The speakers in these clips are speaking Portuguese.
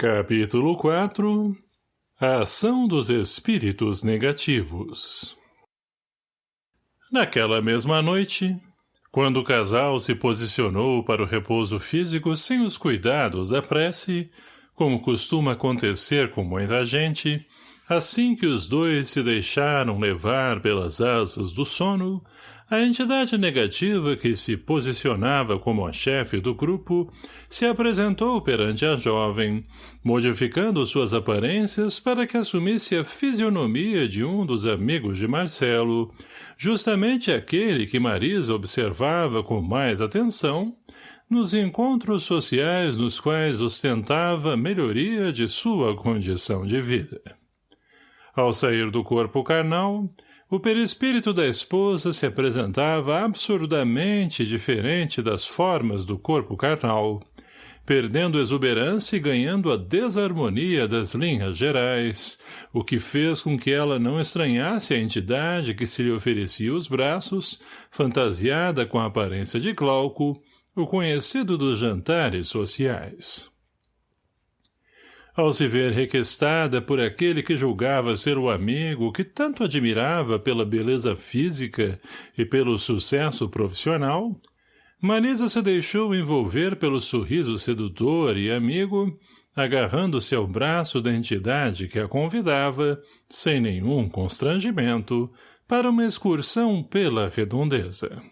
Capítulo 4 A ação dos espíritos negativos. Naquela mesma noite, quando o casal se posicionou para o repouso físico sem os cuidados da prece, como costuma acontecer com muita gente, assim que os dois se deixaram levar pelas asas do sono, a entidade negativa que se posicionava como a chefe do grupo se apresentou perante a jovem, modificando suas aparências para que assumisse a fisionomia de um dos amigos de Marcelo, justamente aquele que Marisa observava com mais atenção, nos encontros sociais nos quais ostentava melhoria de sua condição de vida. Ao sair do corpo carnal, o perispírito da esposa se apresentava absurdamente diferente das formas do corpo carnal, perdendo exuberância e ganhando a desarmonia das linhas gerais, o que fez com que ela não estranhasse a entidade que se lhe oferecia os braços, fantasiada com a aparência de Glauco, o conhecido dos jantares sociais ao se ver requestada por aquele que julgava ser o amigo que tanto admirava pela beleza física e pelo sucesso profissional, Marisa se deixou envolver pelo sorriso sedutor e amigo, agarrando-se ao braço da entidade que a convidava, sem nenhum constrangimento, para uma excursão pela redondeza.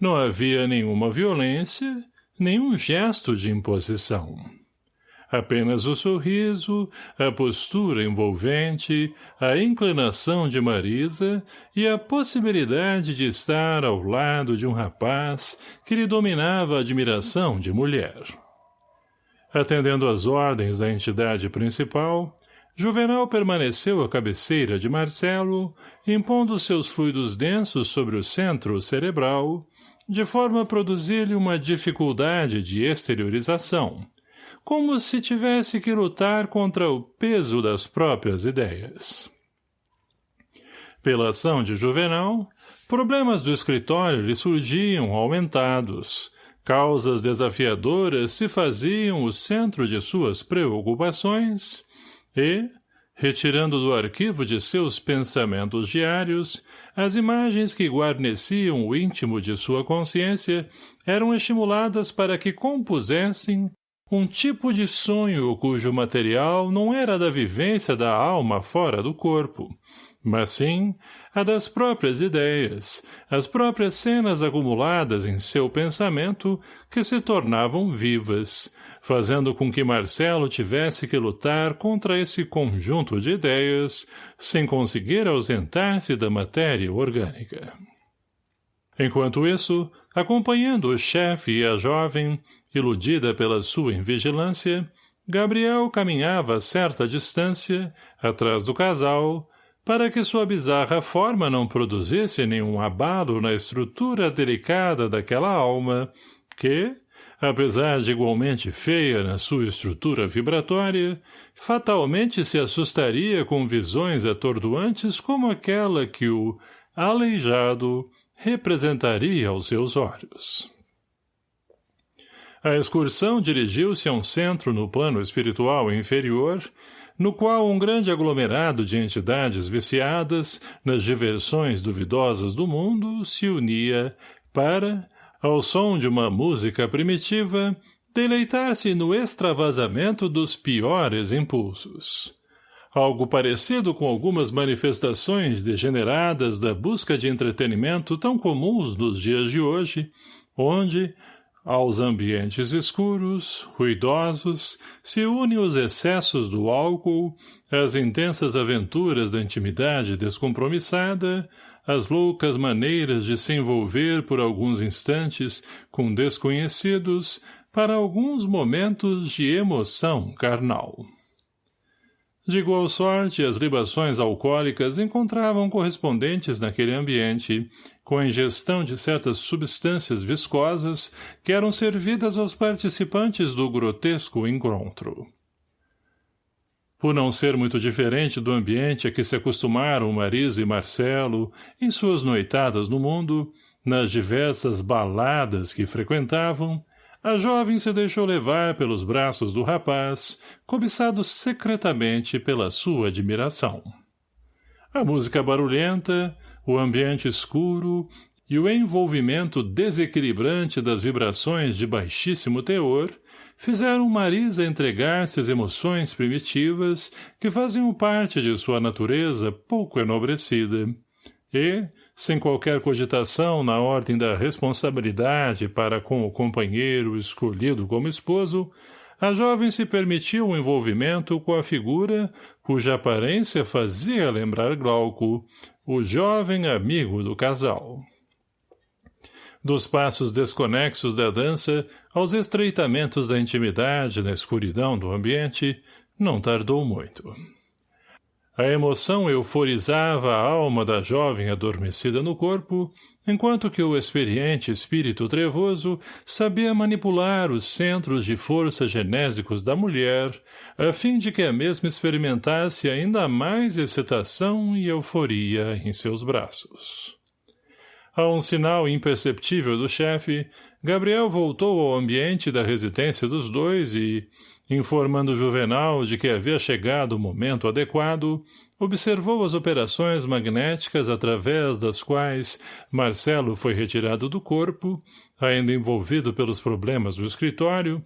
Não havia nenhuma violência, nenhum gesto de imposição. Apenas o sorriso, a postura envolvente, a inclinação de Marisa e a possibilidade de estar ao lado de um rapaz que lhe dominava a admiração de mulher. Atendendo às ordens da entidade principal, Juvenal permaneceu à cabeceira de Marcelo, impondo seus fluidos densos sobre o centro cerebral, de forma a produzir-lhe uma dificuldade de exteriorização, como se tivesse que lutar contra o peso das próprias ideias. Pela ação de Juvenal, problemas do escritório lhe surgiam aumentados, causas desafiadoras se faziam o centro de suas preocupações e, retirando do arquivo de seus pensamentos diários, as imagens que guarneciam o íntimo de sua consciência eram estimuladas para que compusessem um tipo de sonho cujo material não era da vivência da alma fora do corpo, mas sim a das próprias ideias, as próprias cenas acumuladas em seu pensamento que se tornavam vivas, fazendo com que Marcelo tivesse que lutar contra esse conjunto de ideias, sem conseguir ausentar-se da matéria orgânica. Enquanto isso, acompanhando o chefe e a jovem, iludida pela sua invigilância, Gabriel caminhava a certa distância, atrás do casal, para que sua bizarra forma não produzisse nenhum abalo na estrutura delicada daquela alma, que, apesar de igualmente feia na sua estrutura vibratória, fatalmente se assustaria com visões atordoantes como aquela que o aleijado representaria aos seus olhos. A excursão dirigiu-se a um centro no plano espiritual inferior, no qual um grande aglomerado de entidades viciadas nas diversões duvidosas do mundo se unia para, ao som de uma música primitiva, deleitar-se no extravasamento dos piores impulsos. Algo parecido com algumas manifestações degeneradas da busca de entretenimento tão comuns nos dias de hoje, onde, aos ambientes escuros, ruidosos, se unem os excessos do álcool, as intensas aventuras da intimidade descompromissada, as loucas maneiras de se envolver por alguns instantes com desconhecidos para alguns momentos de emoção carnal. De igual sorte, as libações alcoólicas encontravam correspondentes naquele ambiente, com a ingestão de certas substâncias viscosas que eram servidas aos participantes do grotesco encontro. Por não ser muito diferente do ambiente a que se acostumaram Marisa e Marcelo em suas noitadas no mundo, nas diversas baladas que frequentavam, a jovem se deixou levar pelos braços do rapaz, cobiçado secretamente pela sua admiração. A música barulhenta, o ambiente escuro e o envolvimento desequilibrante das vibrações de baixíssimo teor fizeram Marisa entregar-se às emoções primitivas que faziam parte de sua natureza pouco enobrecida. E, sem qualquer cogitação na ordem da responsabilidade para com o companheiro escolhido como esposo, a jovem se permitiu um envolvimento com a figura cuja aparência fazia lembrar Glauco, o jovem amigo do casal. Dos passos desconexos da dança aos estreitamentos da intimidade na escuridão do ambiente, não tardou muito. A emoção euforizava a alma da jovem adormecida no corpo, enquanto que o experiente espírito trevoso sabia manipular os centros de força genésicos da mulher, a fim de que a mesma experimentasse ainda mais excitação e euforia em seus braços. A um sinal imperceptível do chefe, Gabriel voltou ao ambiente da residência dos dois e, Informando Juvenal de que havia chegado o momento adequado, observou as operações magnéticas através das quais Marcelo foi retirado do corpo, ainda envolvido pelos problemas do escritório,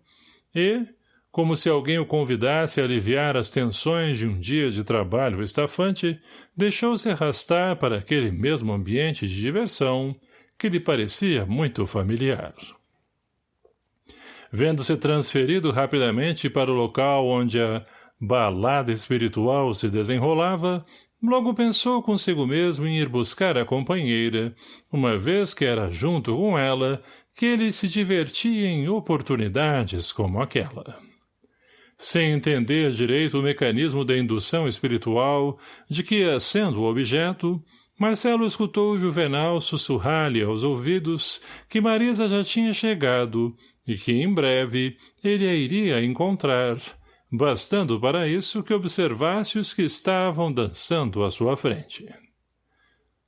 e, como se alguém o convidasse a aliviar as tensões de um dia de trabalho estafante, deixou-se arrastar para aquele mesmo ambiente de diversão que lhe parecia muito familiar. Vendo-se transferido rapidamente para o local onde a balada espiritual se desenrolava, logo pensou consigo mesmo em ir buscar a companheira, uma vez que era junto com ela que ele se divertia em oportunidades como aquela. Sem entender direito o mecanismo da indução espiritual, de que, sendo o objeto, Marcelo escutou Juvenal sussurrar-lhe aos ouvidos que Marisa já tinha chegado e que em breve ele a iria encontrar, bastando para isso que observasse os que estavam dançando à sua frente.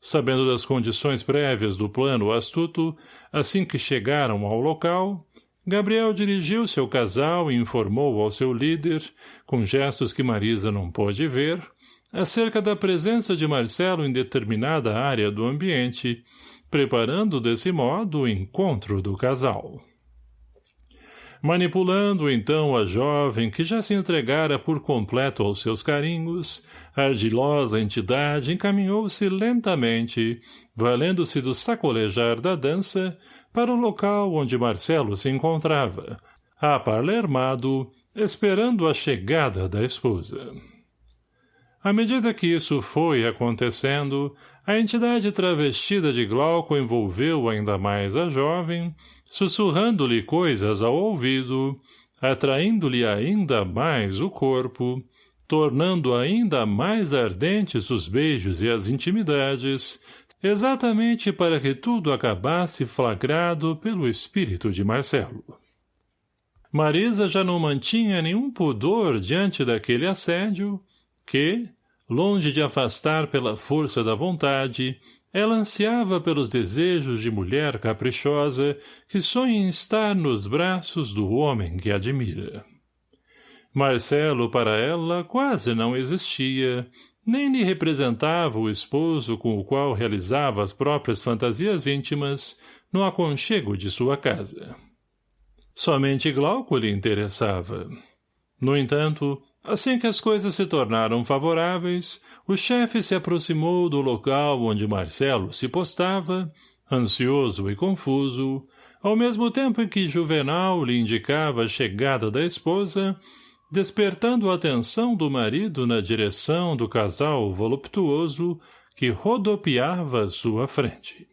Sabendo das condições prévias do plano astuto, assim que chegaram ao local, Gabriel dirigiu-se ao casal e informou ao seu líder, com gestos que Marisa não pôde ver, acerca da presença de Marcelo em determinada área do ambiente, preparando desse modo o encontro do casal. Manipulando então a jovem que já se entregara por completo aos seus carinhos, a ardilosa entidade encaminhou-se lentamente, valendo-se do sacolejar da dança, para o local onde Marcelo se encontrava, aparlermado, esperando a chegada da esposa. À medida que isso foi acontecendo, a entidade travestida de Glauco envolveu ainda mais a jovem, sussurrando-lhe coisas ao ouvido, atraindo-lhe ainda mais o corpo, tornando ainda mais ardentes os beijos e as intimidades, exatamente para que tudo acabasse flagrado pelo espírito de Marcelo. Marisa já não mantinha nenhum pudor diante daquele assédio, que, Longe de afastar pela força da vontade, ela ansiava pelos desejos de mulher caprichosa que sonha em estar nos braços do homem que admira. Marcelo, para ela, quase não existia, nem lhe representava o esposo com o qual realizava as próprias fantasias íntimas no aconchego de sua casa. Somente Glauco lhe interessava. No entanto, Assim que as coisas se tornaram favoráveis, o chefe se aproximou do local onde Marcelo se postava, ansioso e confuso, ao mesmo tempo em que Juvenal lhe indicava a chegada da esposa, despertando a atenção do marido na direção do casal voluptuoso que rodopiava à sua frente.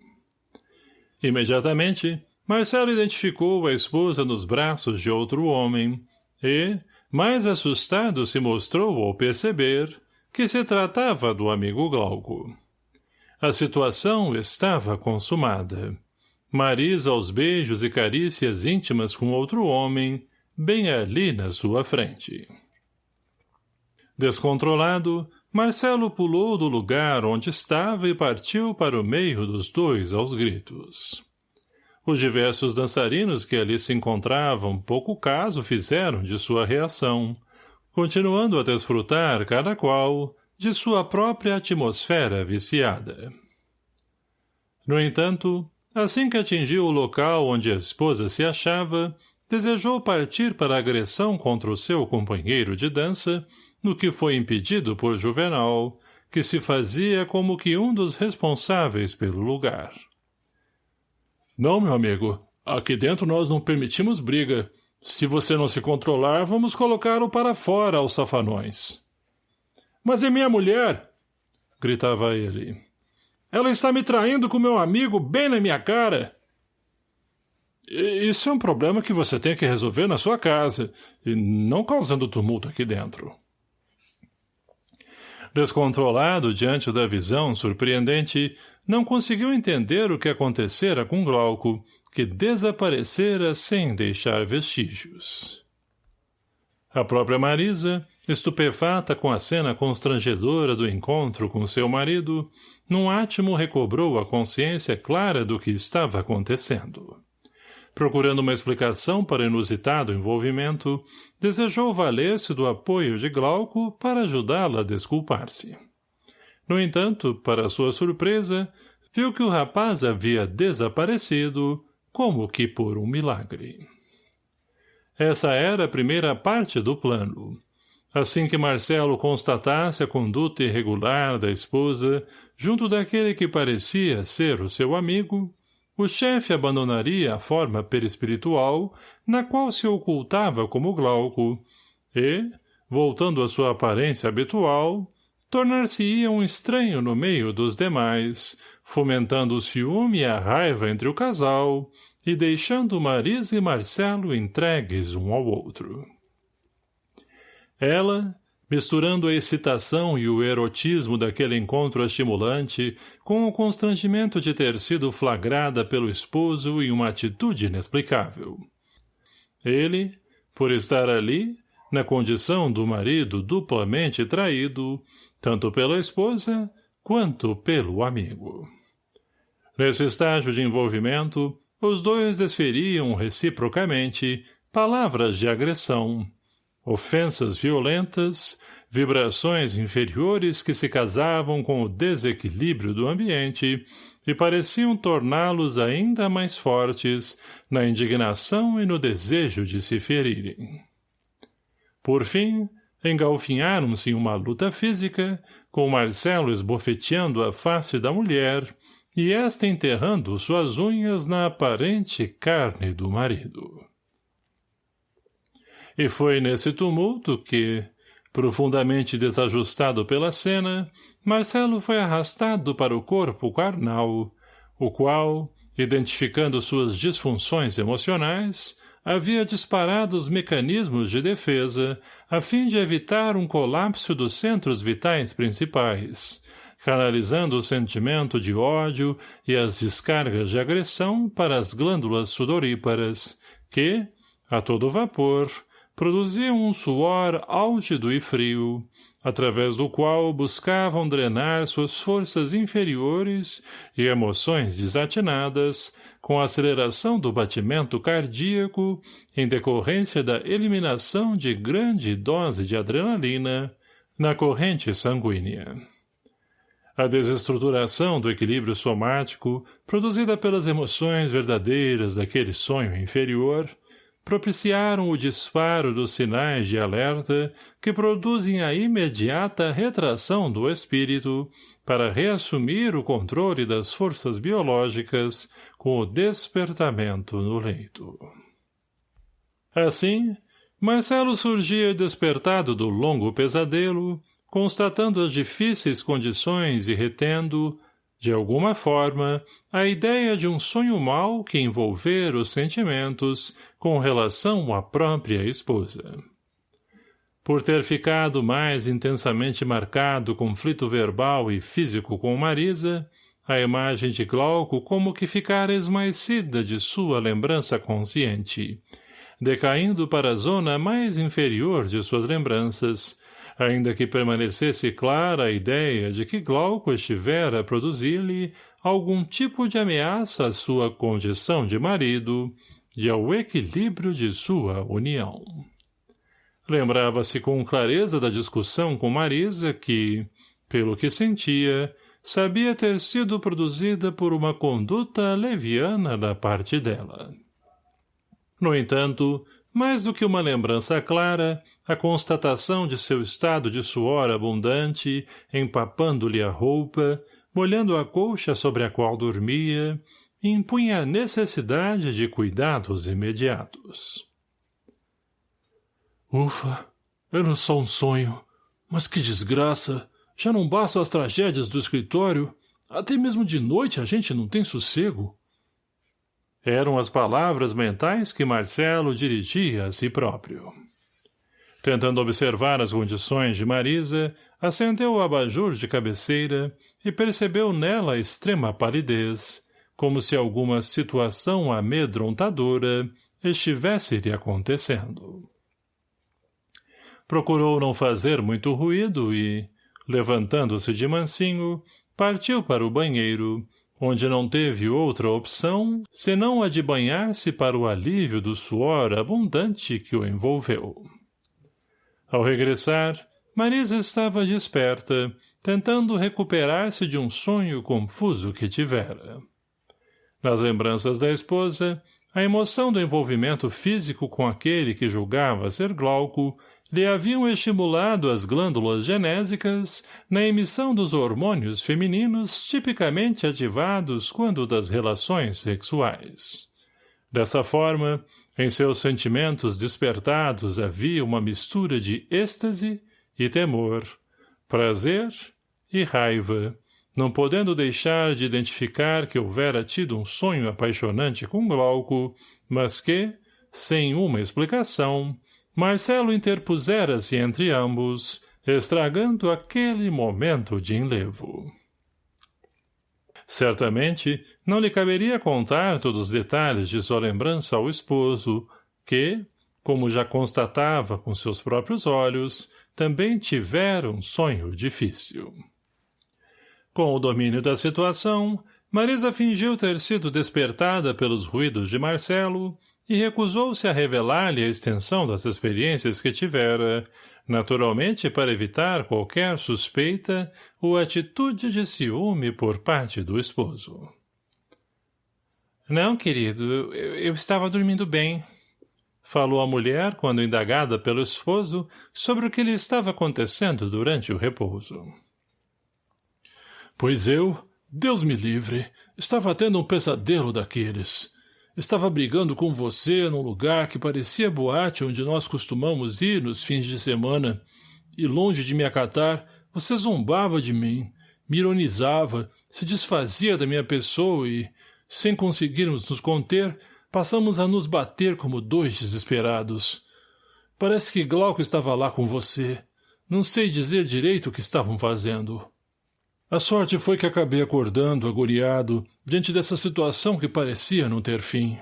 Imediatamente, Marcelo identificou a esposa nos braços de outro homem e, mais assustado se mostrou ao perceber que se tratava do amigo Glauco. A situação estava consumada. Marisa aos beijos e carícias íntimas com outro homem, bem ali na sua frente. Descontrolado, Marcelo pulou do lugar onde estava e partiu para o meio dos dois aos gritos. Os diversos dançarinos que ali se encontravam pouco caso fizeram de sua reação, continuando a desfrutar cada qual de sua própria atmosfera viciada. No entanto, assim que atingiu o local onde a esposa se achava, desejou partir para a agressão contra o seu companheiro de dança, no que foi impedido por Juvenal, que se fazia como que um dos responsáveis pelo lugar. Não, meu amigo. Aqui dentro nós não permitimos briga. Se você não se controlar, vamos colocá-lo para fora aos safanões. Mas é minha mulher! Gritava ele. Ela está me traindo com meu amigo bem na minha cara. Isso é um problema que você tem que resolver na sua casa, e não causando tumulto aqui dentro. Descontrolado diante da visão surpreendente, não conseguiu entender o que acontecera com Glauco, que desaparecera sem deixar vestígios. A própria Marisa, estupefata com a cena constrangedora do encontro com seu marido, num átimo recobrou a consciência clara do que estava acontecendo. Procurando uma explicação para o inusitado envolvimento, desejou valer-se do apoio de Glauco para ajudá-la a desculpar-se. No entanto, para sua surpresa, viu que o rapaz havia desaparecido, como que por um milagre. Essa era a primeira parte do plano. Assim que Marcelo constatasse a conduta irregular da esposa, junto daquele que parecia ser o seu amigo, o chefe abandonaria a forma perispiritual na qual se ocultava como Glauco e, voltando à sua aparência habitual, tornar-se-ia um estranho no meio dos demais, fomentando o ciúme e a raiva entre o casal e deixando Marisa e Marcelo entregues um ao outro. Ela, misturando a excitação e o erotismo daquele encontro estimulante com o constrangimento de ter sido flagrada pelo esposo em uma atitude inexplicável. Ele, por estar ali, na condição do marido duplamente traído, tanto pela esposa quanto pelo amigo. Nesse estágio de envolvimento, os dois desferiam reciprocamente palavras de agressão, ofensas violentas, vibrações inferiores que se casavam com o desequilíbrio do ambiente e pareciam torná-los ainda mais fortes na indignação e no desejo de se ferirem. Por fim, engalfinharam-se em uma luta física, com Marcelo esbofeteando a face da mulher e esta enterrando suas unhas na aparente carne do marido. E foi nesse tumulto que, profundamente desajustado pela cena, Marcelo foi arrastado para o corpo carnal, o qual, identificando suas disfunções emocionais, havia disparado os mecanismos de defesa a fim de evitar um colapso dos centros vitais principais, canalizando o sentimento de ódio e as descargas de agressão para as glândulas sudoríparas, que, a todo vapor, produziam um suor álgido e frio, através do qual buscavam drenar suas forças inferiores e emoções desatinadas com a aceleração do batimento cardíaco em decorrência da eliminação de grande dose de adrenalina na corrente sanguínea. A desestruturação do equilíbrio somático, produzida pelas emoções verdadeiras daquele sonho inferior, propiciaram o disparo dos sinais de alerta que produzem a imediata retração do espírito para reassumir o controle das forças biológicas com o despertamento no leito. Assim, Marcelo surgia despertado do longo pesadelo, constatando as difíceis condições e retendo, de alguma forma, a ideia de um sonho mau que envolver os sentimentos com relação à própria esposa. Por ter ficado mais intensamente marcado o conflito verbal e físico com Marisa, a imagem de Glauco como que ficara esmaecida de sua lembrança consciente, decaindo para a zona mais inferior de suas lembranças, ainda que permanecesse clara a ideia de que Glauco estivera a produzir-lhe algum tipo de ameaça à sua condição de marido e ao equilíbrio de sua união. Lembrava-se com clareza da discussão com Marisa que, pelo que sentia, sabia ter sido produzida por uma conduta leviana da parte dela. No entanto, mais do que uma lembrança clara, a constatação de seu estado de suor abundante, empapando-lhe a roupa, molhando a colcha sobre a qual dormia, impunha a necessidade de cuidados imediatos. Ufa, era só um sonho. Mas que desgraça! Já não bastam as tragédias do escritório. Até mesmo de noite a gente não tem sossego. Eram as palavras mentais que Marcelo dirigia a si próprio. Tentando observar as condições de Marisa, acendeu o abajur de cabeceira e percebeu nela extrema palidez, como se alguma situação amedrontadora estivesse lhe acontecendo. Procurou não fazer muito ruído e, levantando-se de mansinho, partiu para o banheiro, onde não teve outra opção senão a de banhar-se para o alívio do suor abundante que o envolveu. Ao regressar, Marisa estava desperta, tentando recuperar-se de um sonho confuso que tivera. Nas lembranças da esposa, a emoção do envolvimento físico com aquele que julgava ser Glauco lhe haviam estimulado as glândulas genésicas na emissão dos hormônios femininos tipicamente ativados quando das relações sexuais. Dessa forma, em seus sentimentos despertados havia uma mistura de êxtase e temor, prazer e raiva, não podendo deixar de identificar que houvera tido um sonho apaixonante com Glauco, mas que, sem uma explicação, Marcelo interpusera-se entre ambos, estragando aquele momento de enlevo. Certamente, não lhe caberia contar todos os detalhes de sua lembrança ao esposo, que, como já constatava com seus próprios olhos, também tivera um sonho difícil. Com o domínio da situação, Marisa fingiu ter sido despertada pelos ruídos de Marcelo e recusou-se a revelar-lhe a extensão das experiências que tivera, naturalmente para evitar qualquer suspeita ou atitude de ciúme por parte do esposo. Não, querido, eu, estava dormindo bem, falou a mulher quando indagada pelo esposo sobre o que lhe estava acontecendo durante o repouso. Pois eu, Deus me livre, estava tendo um pesadelo daqueles. Estava brigando com você num lugar que parecia boate onde nós costumamos ir nos fins de semana, e longe de me acatar, você zombava de mim, me ironizava, se desfazia da minha pessoa e, sem conseguirmos nos conter, passamos a nos bater como dois desesperados. Parece que Glauco estava lá com você. Não sei dizer direito o que estavam fazendo. A sorte foi que acabei acordando, agoniado, diante dessa situação que parecia não ter fim.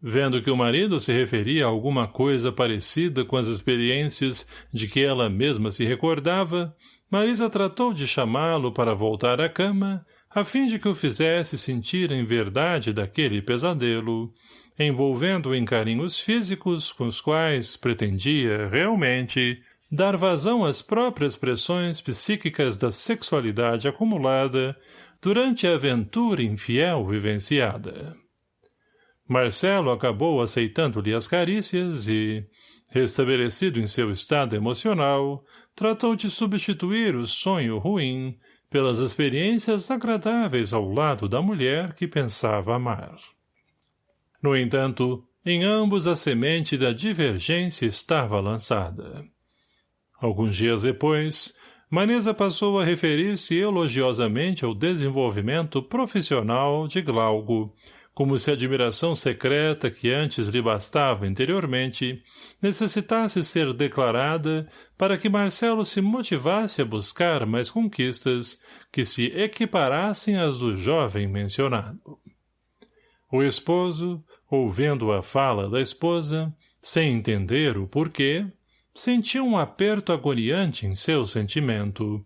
Vendo que o marido se referia a alguma coisa parecida com as experiências de que ela mesma se recordava, Marisa tratou de chamá-lo para voltar à cama, a fim de que o fizesse sentir em verdade daquele pesadelo, envolvendo-o em carinhos físicos com os quais pretendia, realmente, dar vazão às próprias pressões psíquicas da sexualidade acumulada durante a aventura infiel vivenciada. Marcelo acabou aceitando-lhe as carícias e, restabelecido em seu estado emocional, tratou de substituir o sonho ruim pelas experiências agradáveis ao lado da mulher que pensava amar. No entanto, em ambos a semente da divergência estava lançada. Alguns dias depois, Manesa passou a referir-se elogiosamente ao desenvolvimento profissional de Glauco, como se a admiração secreta que antes lhe bastava interiormente necessitasse ser declarada para que Marcelo se motivasse a buscar mais conquistas que se equiparassem às do jovem mencionado. O esposo, ouvindo a fala da esposa, sem entender o porquê, sentiu um aperto agoniante em seu sentimento,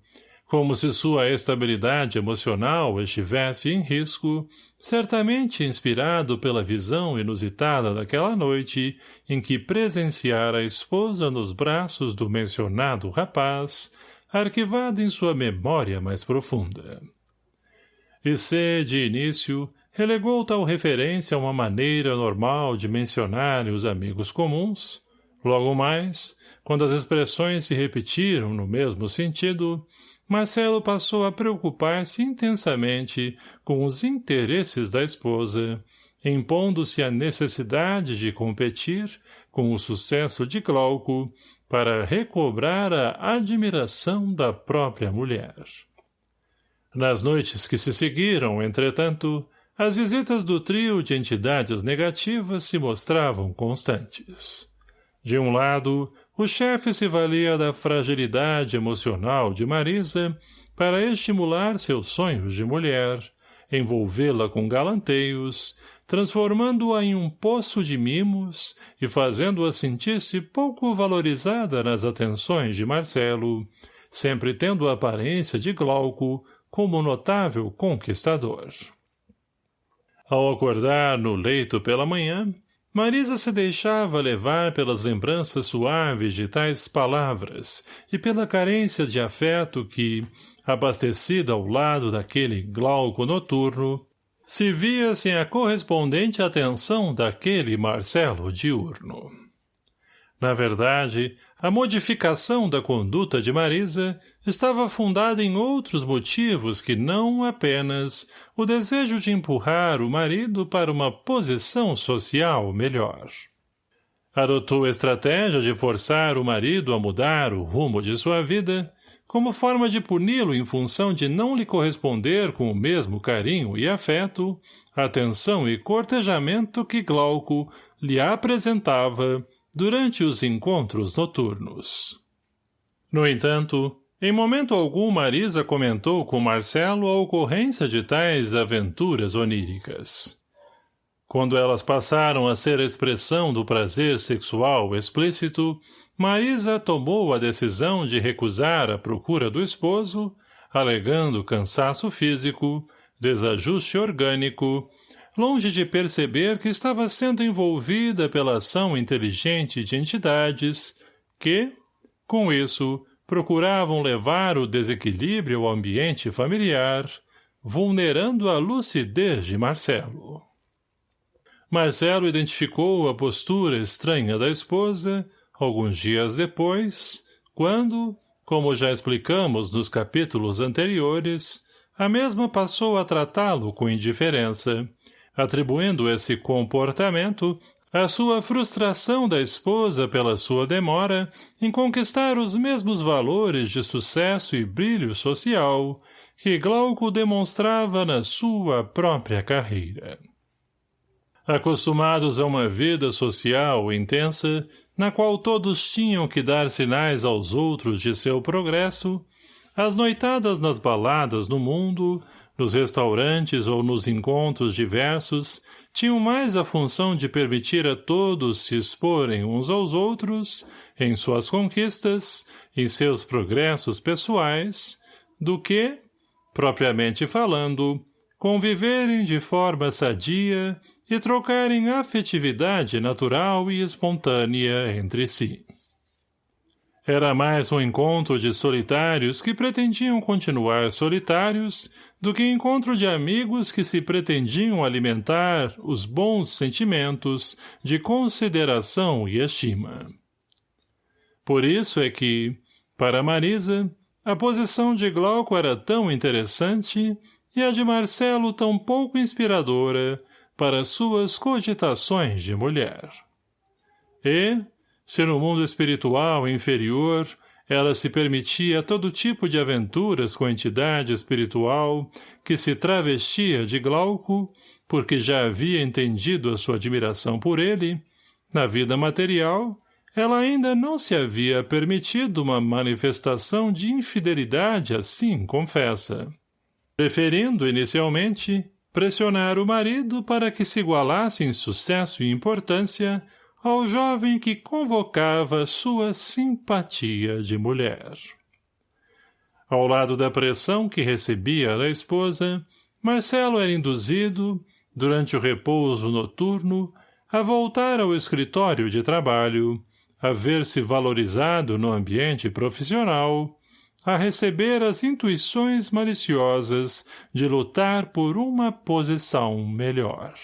Como se sua estabilidade emocional estivesse em risco, certamente inspirado pela visão inusitada daquela noite em que presenciara a esposa nos braços do mencionado rapaz, arquivado em sua memória mais profunda. E se, de início, relegou tal referência a uma maneira normal de mencionar os amigos comuns, logo mais, quando as expressões se repetiram no mesmo sentido, Marcelo passou a preocupar-se intensamente com os interesses da esposa, impondo-se a necessidade de competir com o sucesso de Glauco para recobrar a admiração da própria mulher. Nas noites que se seguiram, entretanto, as visitas do trio de entidades negativas se mostravam constantes. De um lado, o chefe se valia da fragilidade emocional de Marisa para estimular seus sonhos de mulher, envolvê-la com galanteios, transformando-a em um poço de mimos e fazendo-a sentir-se pouco valorizada nas atenções de Marcelo, sempre tendo a aparência de Glauco como notável conquistador. Ao acordar no leito pela manhã, Marisa se deixava levar pelas lembranças suaves de tais palavras e pela carência de afeto que, abastecida ao lado daquele glauco noturno, se via sem a correspondente atenção daquele Marcelo diurno. Na verdade, a modificação da conduta de Marisa estava fundada em outros motivos que não apenas o desejo de empurrar o marido para uma posição social melhor. Adotou a estratégia de forçar o marido a mudar o rumo de sua vida, como forma de puni-lo em função de não lhe corresponder com o mesmo carinho e afeto, atenção e cortejamento que Glauco lhe apresentava durante os encontros noturnos. No entanto, em momento algum Marisa comentou com Marcelo a ocorrência de tais aventuras oníricas. Quando elas passaram a ser a expressão do prazer sexual explícito, Marisa tomou a decisão de recusar a procura do esposo, alegando cansaço físico, desajuste orgânico, longe de perceber que estava sendo envolvida pela ação inteligente de entidades que, com isso, procuravam levar o desequilíbrio ao ambiente familiar, vulnerando a lucidez de Marcelo. Marcelo identificou a postura estranha da esposa alguns dias depois, quando, como já explicamos nos capítulos anteriores, a mesma passou a tratá-lo com indiferença, atribuindo esse comportamento à sua frustração da esposa pela sua demora em conquistar os mesmos valores de sucesso e brilho social que Glauco demonstrava na sua própria carreira. Acostumados a uma vida social intensa, na qual todos tinham que dar sinais aos outros de seu progresso, as noitadas nas baladas no mundo, nos restaurantes ou nos encontros diversos, tinham mais a função de permitir a todos se exporem uns aos outros, em suas conquistas, em seus progressos pessoais, do que, propriamente falando, conviverem de forma sadia e trocarem afetividade natural e espontânea entre si. Era mais um encontro de solitários que pretendiam continuar solitários do que encontro de amigos que se pretendiam alimentar os bons sentimentos de consideração e estima. Por isso é que, para Marisa, a posição de Glauco era tão interessante e a de Marcelo tão pouco inspiradora para suas cogitações de mulher. E, se no mundo espiritual inferior ela se permitia todo tipo de aventuras com a entidade espiritual que se travestia de Glauco, porque já havia entendido a sua admiração por ele, na vida material, ela ainda não se havia permitido uma manifestação de infidelidade assim, confessa. Preferindo, inicialmente, pressionar o marido para que se igualasse em sucesso e importância ao jovem que convocava sua simpatia de mulher. Ao lado da pressão que recebia da esposa, Marcelo era induzido, durante o repouso noturno, a voltar ao escritório de trabalho, a ver-se valorizado no ambiente profissional, a receber as intuições maliciosas de lutar por uma posição melhor.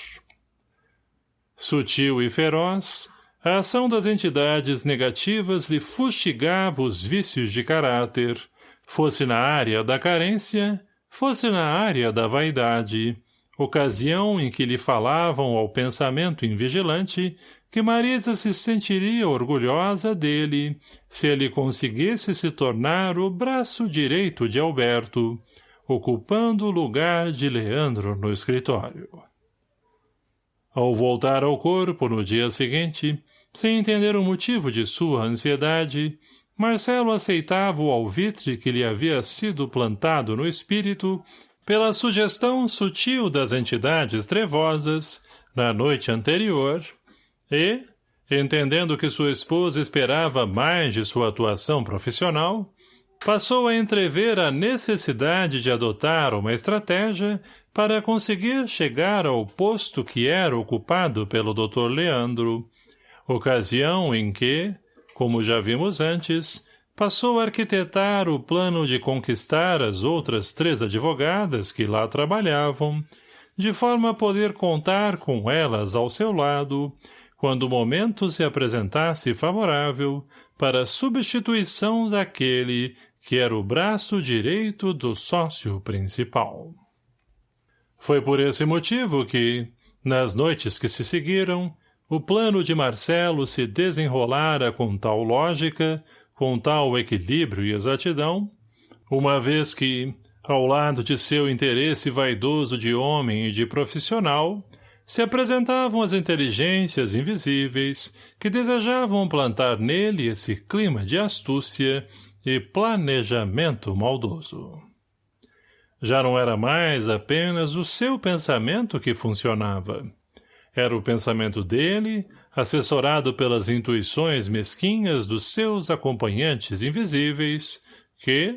Sutil e feroz, a ação das entidades negativas lhe fustigava os vícios de caráter, fosse na área da carência, fosse na área da vaidade, ocasião em que lhe falavam ao pensamento invigilante que Marisa se sentiria orgulhosa dele se ele conseguisse se tornar o braço direito de Alberto, ocupando o lugar de Leandro no escritório. Ao voltar ao corpo no dia seguinte, sem entender o motivo de sua ansiedade, Marcelo aceitava o alvitre que lhe havia sido plantado no espírito pela sugestão sutil das entidades trevosas, na noite anterior, e, entendendo que sua esposa esperava mais de sua atuação profissional, passou a entrever a necessidade de adotar uma estratégia para conseguir chegar ao posto que era ocupado pelo Dr. Leandro, ocasião em que, como já vimos antes, passou a arquitetar o plano de conquistar as outras três advogadas que lá trabalhavam, de forma a poder contar com elas ao seu lado, quando o momento se apresentasse favorável para a substituição daquele que era o braço direito do sócio principal. Foi por esse motivo que, nas noites que se seguiram, o plano de Marcelo se desenrolara com tal lógica, com tal equilíbrio e exatidão, uma vez que, ao lado de seu interesse vaidoso de homem e de profissional, se apresentavam as inteligências invisíveis que desejavam plantar nele esse clima de astúcia e planejamento maldoso. Já não era mais apenas o seu pensamento que funcionava. Era o pensamento dele, assessorado pelas intuições mesquinhas dos seus acompanhantes invisíveis, que,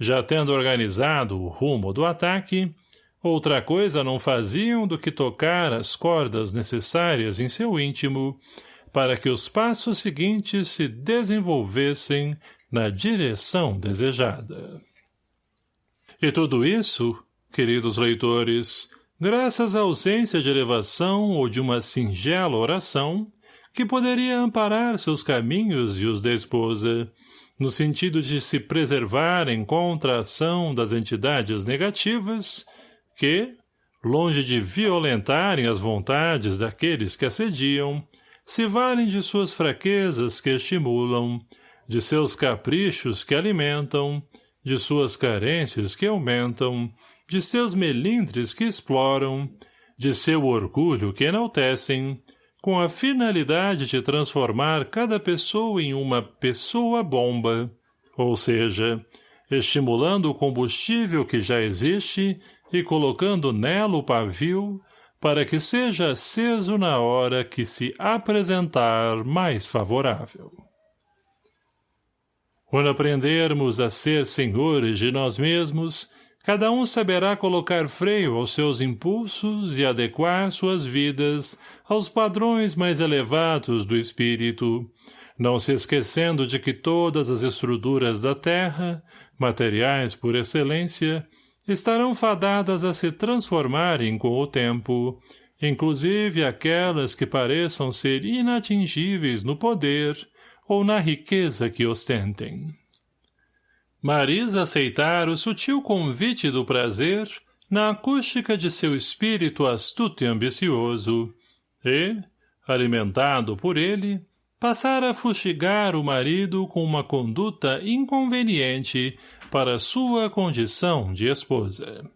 já tendo organizado o rumo do ataque, outra coisa não faziam do que tocar as cordas necessárias em seu íntimo para que os passos seguintes se desenvolvessem na direção desejada. E tudo isso, queridos leitores, graças à ausência de elevação ou de uma singela oração, que poderia amparar seus caminhos e os da esposa, no sentido de se preservarem contra a ação das entidades negativas, que, longe de violentarem as vontades daqueles que assediam, se valem de suas fraquezas que estimulam, de seus caprichos que alimentam, de suas carências que aumentam, de seus melindres que exploram, de seu orgulho que enaltecem, com a finalidade de transformar cada pessoa em uma pessoa-bomba, ou seja, estimulando o combustível que já existe e colocando nela o pavio para que seja aceso na hora que se apresentar mais favorável. Quando aprendermos a ser senhores de nós mesmos, cada um saberá colocar freio aos seus impulsos e adequar suas vidas aos padrões mais elevados do espírito, não se esquecendo de que todas as estruturas da terra, materiais por excelência, estarão fadadas a se transformarem com o tempo, inclusive aquelas que pareçam ser inatingíveis no poder, ou na riqueza que ostentem. Marisa aceitara o sutil convite do prazer na acústica de seu espírito astuto e ambicioso, e, alimentado por ele, passara a fustigar o marido com uma conduta inconveniente para sua condição de esposa.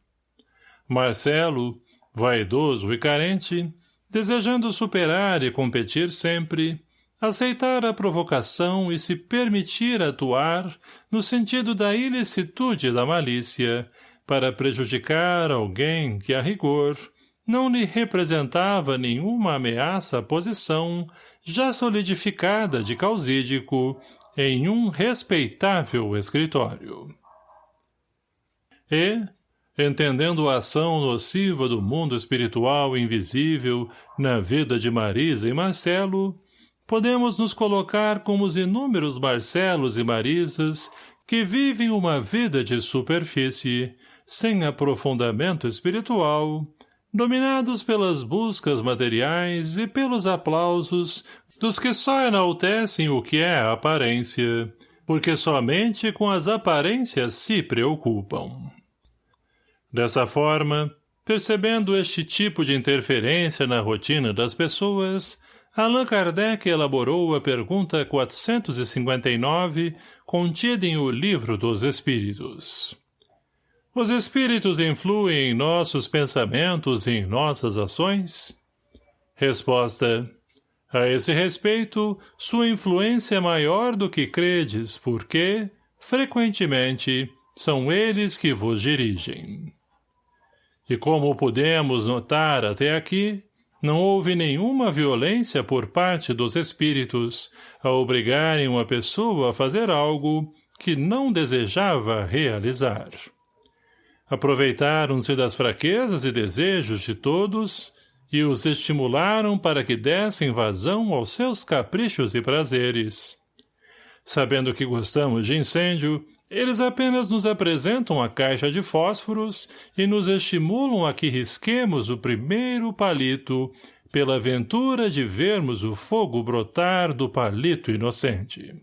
Marcelo, vaidoso e carente, desejando superar e competir sempre, aceitar a provocação e se permitir atuar no sentido da ilicitude da malícia, para prejudicar alguém que, a rigor, não lhe representava nenhuma ameaça à posição já solidificada de causídico em um respeitável escritório. E, entendendo a ação nociva do mundo espiritual invisível na vida de Marisa e Marcelo, podemos nos colocar como os inúmeros Marcelos e Marisas que vivem uma vida de superfície, sem aprofundamento espiritual, dominados pelas buscas materiais e pelos aplausos dos que só enaltecem o que é a aparência, porque somente com as aparências se preocupam. Dessa forma, percebendo este tipo de interferência na rotina das pessoas, Allan Kardec elaborou a pergunta 459, contida em O Livro dos Espíritos. Os espíritos influem em nossos pensamentos e em nossas ações? Resposta. A esse respeito, sua influência é maior do que credes, porque, frequentemente, são eles que vos dirigem. E como podemos notar até aqui, não houve nenhuma violência por parte dos espíritos a obrigarem uma pessoa a fazer algo que não desejava realizar aproveitaram-se das fraquezas e desejos de todos e os estimularam para que dessem vazão aos seus caprichos e prazeres. Sabendo que gostamos de incêndio, eles apenas nos apresentam a caixa de fósforos e nos estimulam a que risquemos o primeiro palito pela ventura de vermos o fogo brotar do palito inocente.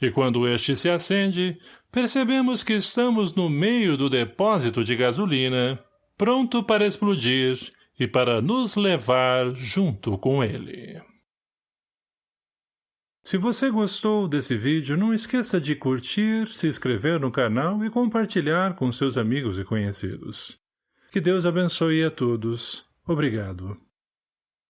E quando este se acende, percebemos que estamos no meio do depósito de gasolina, pronto para explodir e para nos levar junto com ele. Se você gostou desse vídeo, não esqueça de curtir, se inscrever no canal e compartilhar com seus amigos e conhecidos. Que Deus abençoe a todos. Obrigado.